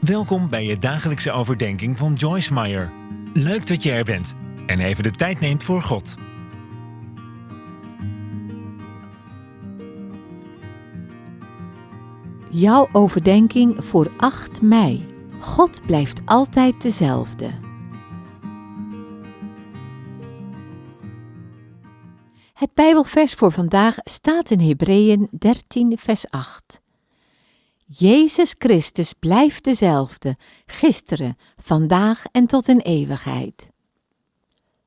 Welkom bij je dagelijkse overdenking van Joyce Meyer. Leuk dat je er bent en even de tijd neemt voor God. Jouw overdenking voor 8 mei. God blijft altijd dezelfde. Het Bijbelvers voor vandaag staat in Hebreeën 13, vers 8. Jezus Christus blijft dezelfde, gisteren, vandaag en tot in eeuwigheid.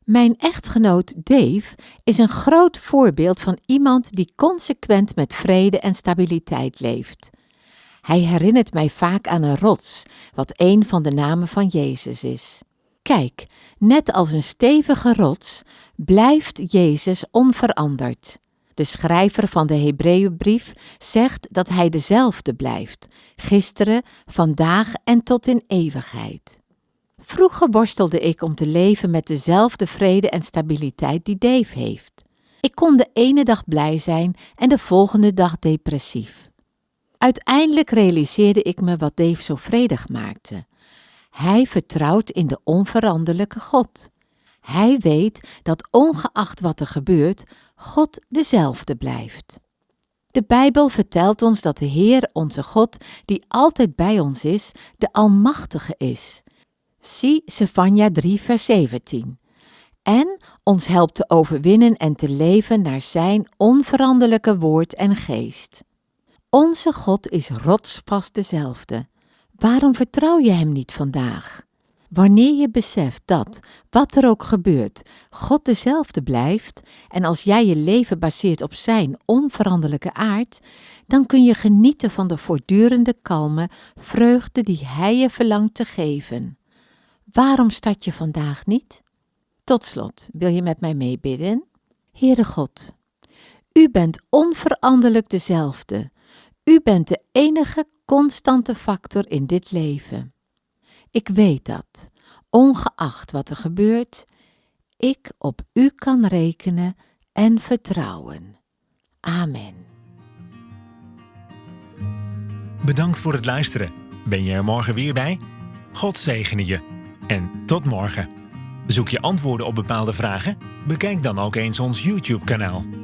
Mijn echtgenoot Dave is een groot voorbeeld van iemand die consequent met vrede en stabiliteit leeft. Hij herinnert mij vaak aan een rots, wat een van de namen van Jezus is. Kijk, net als een stevige rots blijft Jezus onveranderd. De schrijver van de Hebreeënbrief zegt dat hij dezelfde blijft, gisteren, vandaag en tot in eeuwigheid. Vroeger worstelde ik om te leven met dezelfde vrede en stabiliteit die Dave heeft. Ik kon de ene dag blij zijn en de volgende dag depressief. Uiteindelijk realiseerde ik me wat Dave zo vredig maakte. Hij vertrouwt in de onveranderlijke God. Hij weet dat ongeacht wat er gebeurt, God dezelfde blijft. De Bijbel vertelt ons dat de Heer, onze God, die altijd bij ons is, de Almachtige is. Zie Sefania 3, vers 17. En ons helpt te overwinnen en te leven naar Zijn onveranderlijke woord en geest. Onze God is rotsvast dezelfde. Waarom vertrouw je Hem niet vandaag? Wanneer je beseft dat, wat er ook gebeurt, God dezelfde blijft en als jij je leven baseert op Zijn onveranderlijke aard, dan kun je genieten van de voortdurende kalme vreugde die Hij je verlangt te geven. Waarom start je vandaag niet? Tot slot, wil je met mij meebidden? Heere God, U bent onveranderlijk dezelfde. U bent de enige constante factor in dit leven. Ik weet dat, ongeacht wat er gebeurt, ik op U kan rekenen en vertrouwen. Amen. Bedankt voor het luisteren. Ben je er morgen weer bij? God zegene je. En tot morgen. Zoek je antwoorden op bepaalde vragen? Bekijk dan ook eens ons YouTube-kanaal.